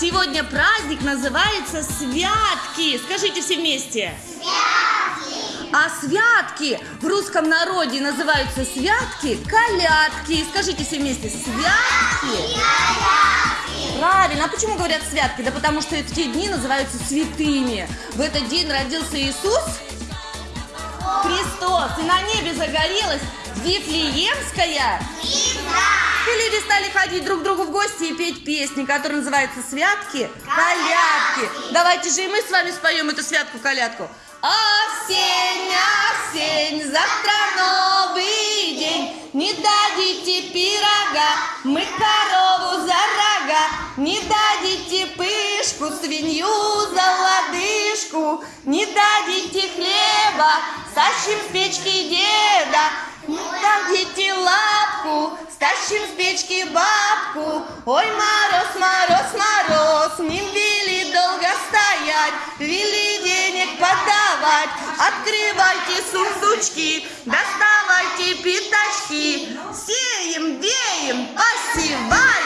Сегодня праздник называется Святки. Скажите все вместе. Святки. А святки в русском народе называются святки колядки. Скажите все вместе. Святки. Правильно. А почему говорят святки? Да потому что эти дни называются святыми. В этот день родился Иисус Христос. И на небе загорелась Вифлеемская. И люди стали ходить друг к другу в гости и петь песни, которые называются «Святки», «Колядки». Давайте же и мы с вами споем эту святку-колядку. Осень, осень, завтра новый день, Не дадите пирога, мы корову за рога, Не дадите пышку, свинью за лодыжку, Не дадите хлеба, сащим с печки деда, лета. Найдите лапку, стащим с печки бабку. Ой, мороз, мороз, мороз, не вели долго стоять, вели денег подавать. Открывайте сундучки, доставайте пятачки, сеем, веем, посеваем.